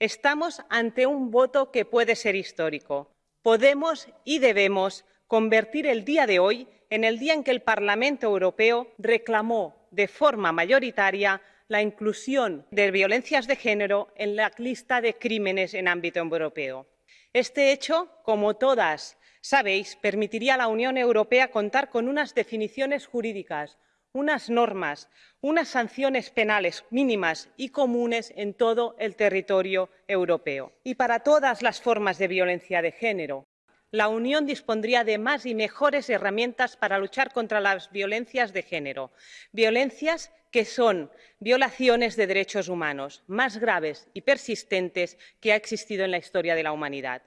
Estamos ante un voto que puede ser histórico. Podemos y debemos convertir el día de hoy en el día en que el Parlamento Europeo reclamó de forma mayoritaria la inclusión de violencias de género en la lista de crímenes en ámbito europeo. Este hecho, como todas sabéis, permitiría a la Unión Europea contar con unas definiciones jurídicas, unas normas, unas sanciones penales mínimas y comunes en todo el territorio europeo. Y para todas las formas de violencia de género, la Unión dispondría de más y mejores herramientas para luchar contra las violencias de género, violencias que son violaciones de derechos humanos más graves y persistentes que ha existido en la historia de la humanidad.